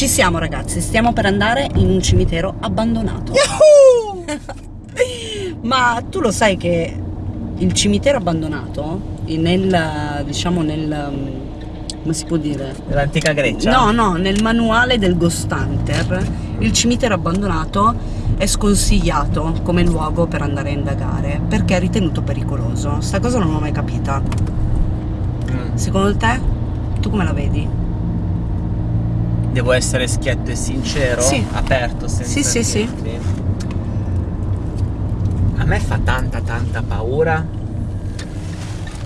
Ci siamo ragazzi, stiamo per andare in un cimitero abbandonato. Ma tu lo sai che il cimitero abbandonato, nel, diciamo nel, come si può dire? Nell'antica Grecia? No, no, nel manuale del Ghost Hunter, il cimitero abbandonato è sconsigliato come luogo per andare a indagare, perché è ritenuto pericoloso. Sta cosa non l'ho mai capita. Mm. Secondo te, tu come la vedi? Devo essere schietto e sincero? Sì. Aperto, senza Sì, sì, sì. A me fa tanta tanta paura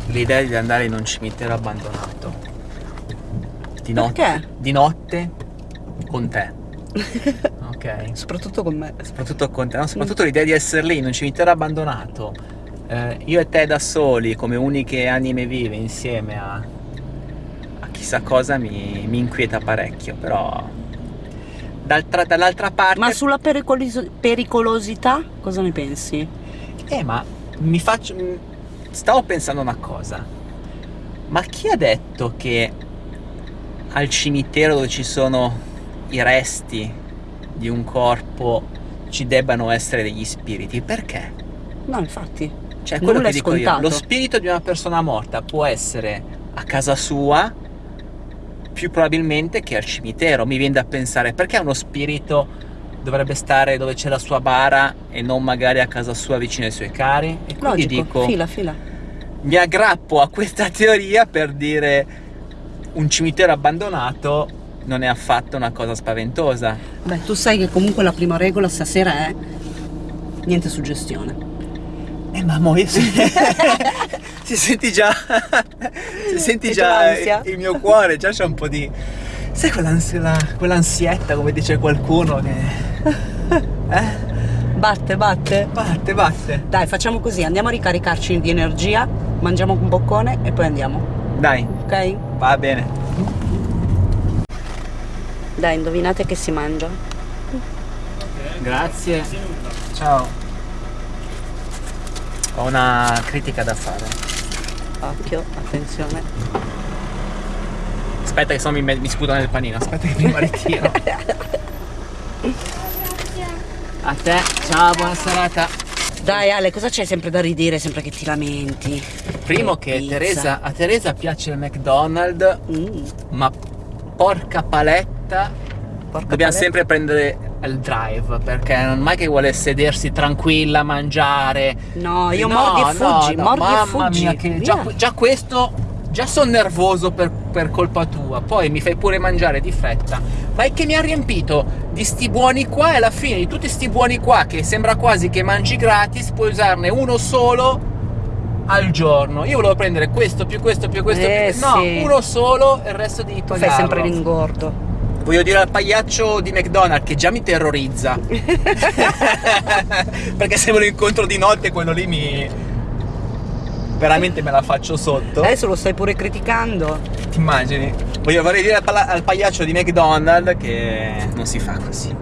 l'idea di andare in un cimitero abbandonato. Di notte? Di notte con te. ok. Soprattutto con me. Soprattutto con te, no? soprattutto l'idea di essere lì in un cimitero abbandonato, eh, io e te da soli, come uniche anime vive insieme a chissà cosa, mi, mi inquieta parecchio, però dall'altra parte... Ma sulla pericolis- pericolosità cosa ne pensi? Eh, ma mi faccio... m- Stavo pensando una cosa, ma chi ha detto che al cimitero dove ci sono i resti di un corpo ci debbano essere degli spiriti? Perché? No, infatti. Cioè, quello che dico io, scontato. lo spirito di una persona morta può essere a casa sua più probabilmente che al cimitero. Mi viene da pensare perché uno spirito dovrebbe stare dove c'è la sua bara e non magari a casa sua vicino ai suoi cari? E quindi Logico, dico, fila, fila. mi aggrappo a questa teoria per dire un cimitero abbandonato non è affatto una cosa spaventosa. Beh, tu sai che comunque la prima regola stasera è niente suggestione. Eh mamma, io si, si senti già, si senti già il mio cuore, già c'è un po' di... Sai quell'ansietta, come dice qualcuno, che... Eh? Batte, batte. Batte, batte. Dai, facciamo così, andiamo a ricaricarci di energia, mangiamo un boccone e poi andiamo. Dai, Ok? va bene. Dai, indovinate che si mangia. Grazie. Ciao. Ho una critica da fare. Occhio, attenzione. Aspetta che sennò mi, mi sputo nel panino, aspetta che prima ritiro. A te, ciao, buona serata. Dai Ale, cosa c'è sempre da ridire sempre che ti lamenti? Primo che Pizza. Teresa, a Teresa piace il McDonald's, Mm, ma porca paletta, porca dobbiamo paletta. sempre prendere il drive, perché non mai che vuole sedersi tranquilla, mangiare. No, io No, mordi e no, fuggi, no, mordi e fuggi. mia, che già, già questo, già sono nervoso per, per colpa tua, poi mi fai pure mangiare di fretta. Ma è che mi ha riempito di sti buoni qua e alla fine di tutti sti buoni qua, che sembra quasi che mangi gratis, puoi usarne uno solo al giorno. Io volevo prendere questo più questo più questo Eh, più... No, sì. uno solo e il resto di Tu fai sempre l'ingordo. Voglio dire al pagliaccio di McDonald's che già mi terrorizza. Perché se me lo incontro di notte quello lì mi... Veramente me la faccio sotto. Adesso lo stai pure criticando. Ti immagini? Voglio vorrei dire al, al pagliaccio di McDonald's che non si fa così.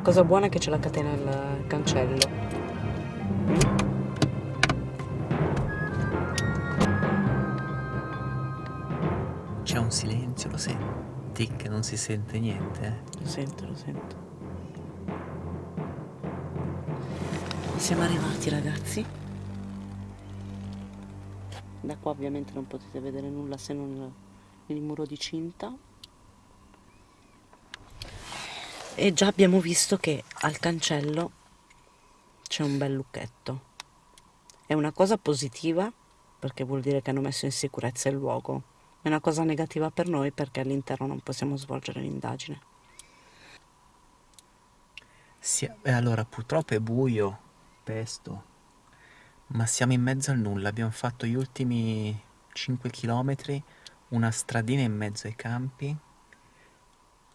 La cosa buona è che c'è la catena al cancello. C'è un silenzio, lo senti? Che non si sente niente? Lo sento, lo sento. Siamo arrivati ragazzi. Da qua ovviamente non potete vedere nulla se non il muro di cinta. E già abbiamo visto che al cancello c'è un bel lucchetto. È una cosa positiva perché vuol dire che hanno messo in sicurezza il luogo. È una cosa negativa per noi perché all'interno non possiamo svolgere l'indagine. Sì, allora purtroppo è buio, pesto, ma siamo in mezzo al nulla, abbiamo fatto gli ultimi 5 km, una stradina in mezzo ai campi.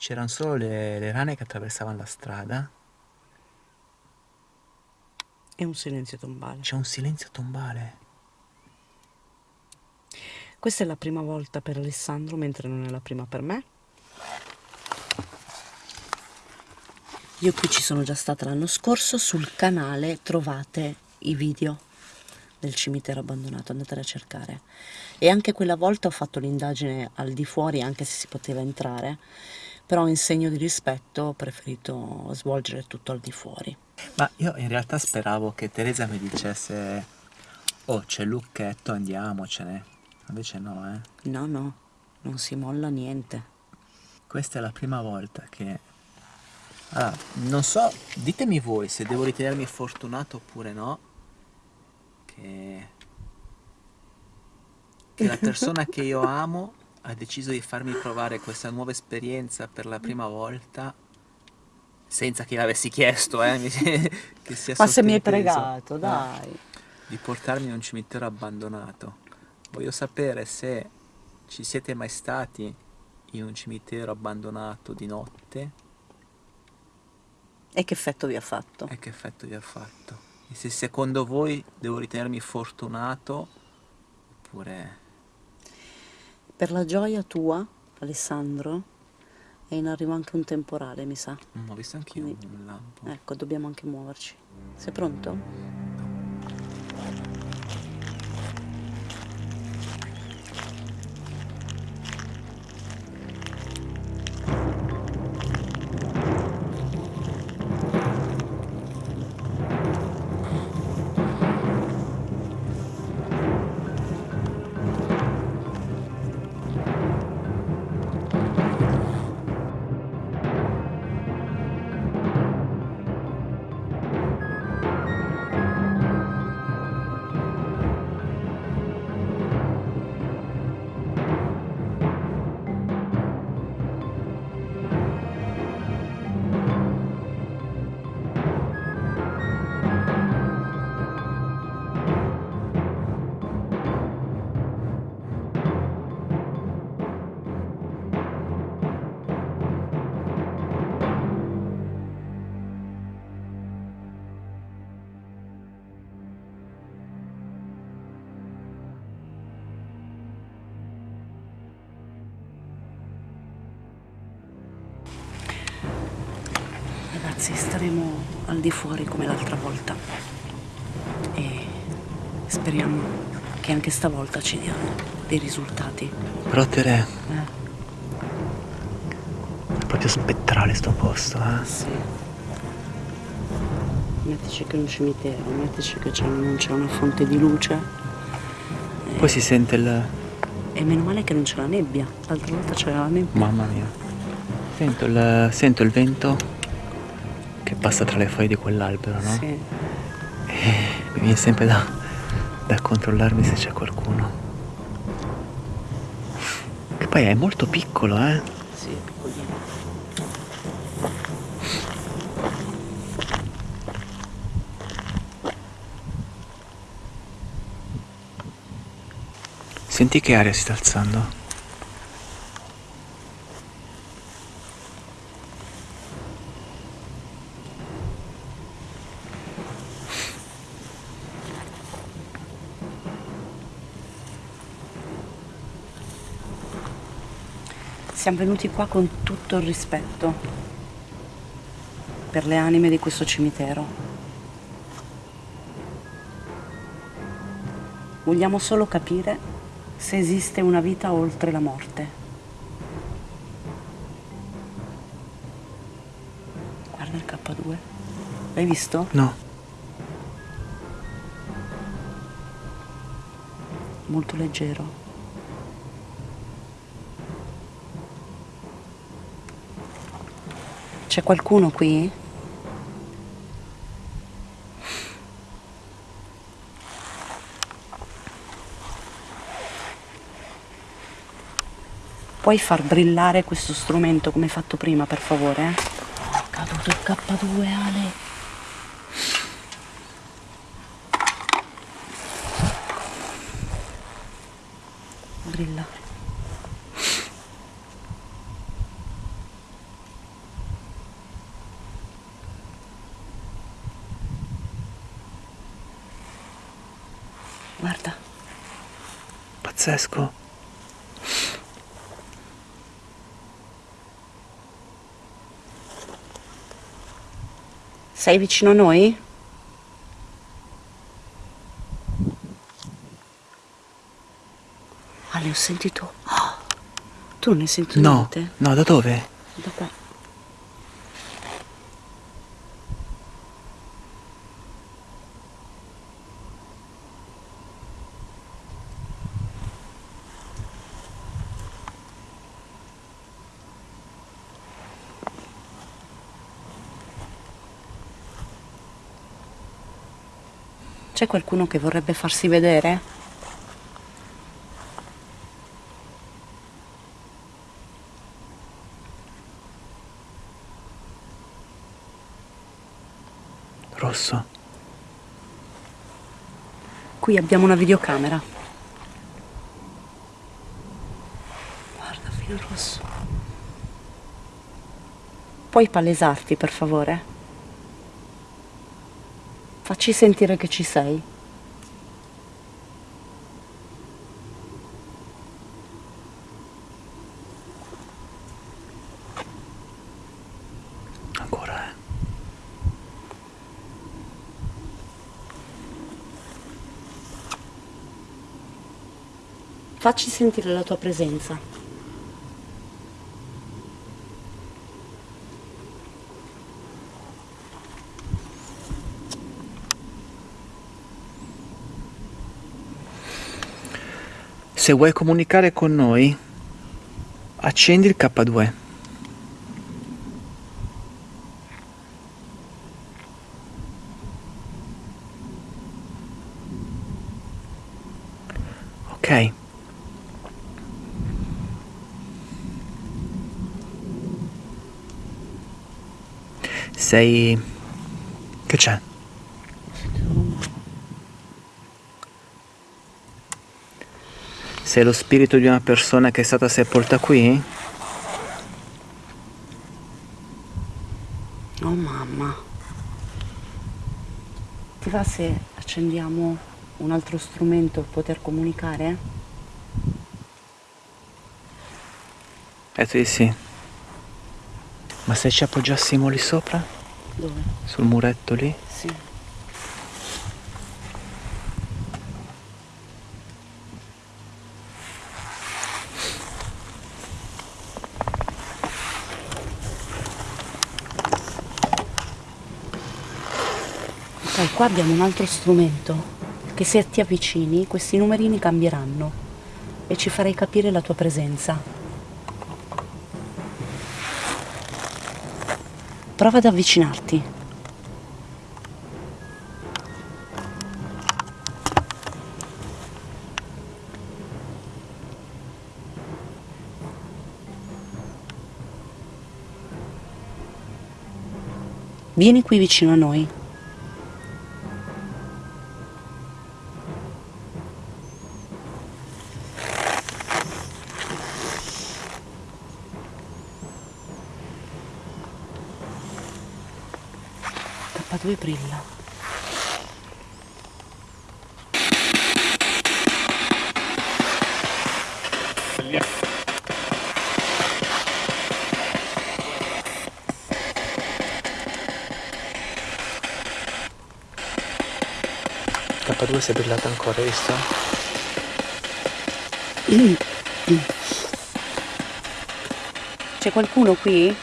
C'erano solo le, le rane che attraversavano la strada. E un silenzio tombale. C'è un silenzio tombale. Questa è la prima volta per Alessandro, mentre non è la prima per me. Io qui ci sono già stata l'anno scorso, sul canale trovate i video del cimitero abbandonato, andatela a cercare. E anche quella volta ho fatto l'indagine al di fuori, anche se si poteva entrare, però in segno di rispetto ho preferito svolgere tutto al di fuori. Ma io in realtà speravo che Teresa mi dicesse Oh, c'è lucchetto, andiamocene. Invece no, eh. No, no, non si molla niente. Questa è la prima volta che... Allora, non so, ditemi voi se devo ritenermi fortunato oppure no, che... che la persona che io amo ha deciso di farmi provare questa nuova esperienza per la prima volta senza che l'avessi chiesto, eh, che sia Ma se mi hai pregato, No, dai. di portarmi in un cimitero abbandonato. Voglio sapere se ci siete mai stati in un cimitero abbandonato di notte E che effetto vi ha fatto? e che effetto vi ha fatto. E se secondo voi devo ritenermi fortunato oppure... Per la gioia tua, Alessandro, è in arrivo anche un temporale, mi sa. Mm, ho visto anch'io Quindi- un lampo. Ecco, dobbiamo anche muoverci. Sei pronto? Staremo al di fuori come l'altra volta. E speriamo che anche stavolta ci diano dei risultati. Però Tere, Eh, è proprio spettrale sto posto, eh? sì. Mettici che è un cimitero, mettici che non c'è una fonte di luce. Poi si sente il... E meno male che non c'è la nebbia. L'altra volta c'era la nebbia. Mamma mia. Sento il, sento il vento che passa tra le foglie di quell'albero, no? Sì. Mi viene sempre da, da controllarmi se c'è qualcuno. Che poi è molto piccolo, eh? Sì, è piccolino. Senti che aria si sta alzando? Siamo venuti qua con tutto il rispetto per le anime di questo cimitero. Vogliamo solo capire se esiste una vita oltre la morte. Guarda il K2. L'hai visto? No. Molto leggero. C'è qualcuno qui? Puoi far brillare questo strumento come fatto prima, per favore? È caduto il K2, Ale. brilla. Guarda, Pazzesco. sei vicino a noi? Ah, ne ho sentito. Ah, tu non hai sentito No, niente? no, da dove? Da qua. C'è qualcuno che vorrebbe farsi vedere? Rosso. Qui abbiamo una videocamera. Guarda, filo rosso. Puoi palesarti, per favore? Facci sentire che ci sei. Ancora, eh. Facci sentire la tua presenza. Se vuoi comunicare con noi, accendi il K2. Ok. Sei... Che c'è? Sei lo spirito di una persona che è stata sepolta qui? Oh mamma. Ti va se accendiamo un altro strumento per poter comunicare? Detto di sì. Ma se ci appoggiassimo lì sopra? Dove? Sul muretto lì? Sì. Ok, qua abbiamo un altro strumento che se ti avvicini questi numerini cambieranno e ci farai capire la tua presenza. Prova ad avvicinarti. Vieni qui vicino a noi. K2 brilla. K2 si è brillata ancora, hai visto? C'è qualcuno qui?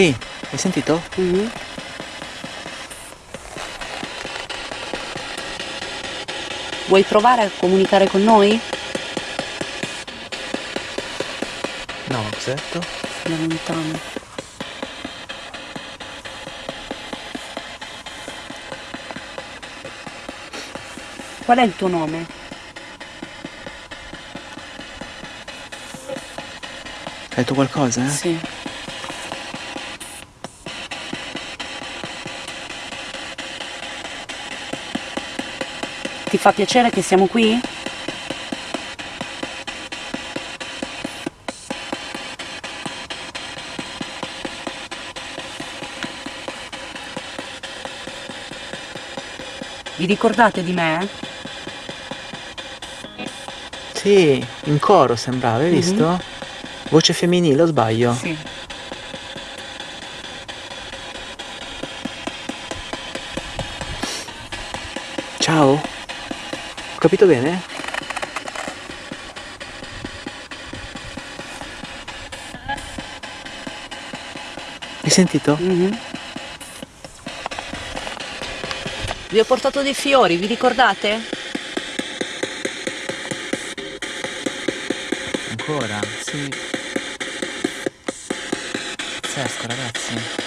Sì, hai sentito? Mhm. Vuoi provare a comunicare con noi? No, detto? Da lontano. Qual è il tuo nome? Hai detto qualcosa, eh? Sì. Fa piacere che siamo qui? Vi ricordate di me? Sì, in coro sembrava, hai Mhm. visto? Voce femminile, o sbaglio? Sì. Ciao? Ho capito bene? Hai sentito? Mhm. Vi ho portato dei fiori, vi ricordate? Ancora? Sì. Pazzesco, ragazzi.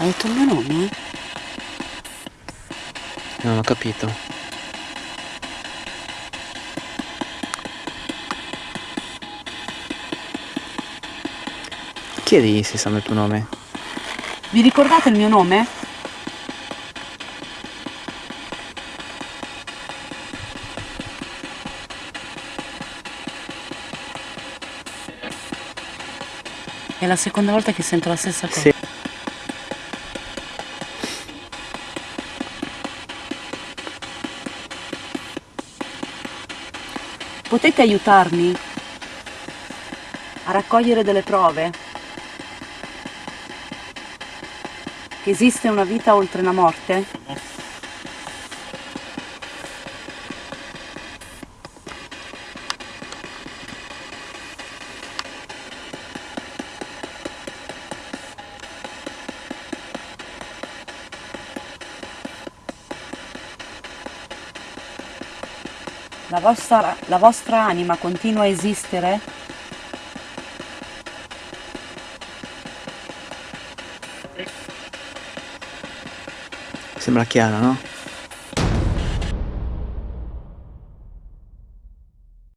Ha detto il mio nome? Non ho capito. Chiedi se sanno il tuo nome. Vi ricordate il mio nome? È la seconda volta che sento la stessa cosa. Sì. Potete aiutarmi a raccogliere delle prove? Che esiste una vita oltre la morte? La vostra, la vostra anima continua a esistere? Sembra chiaro, no?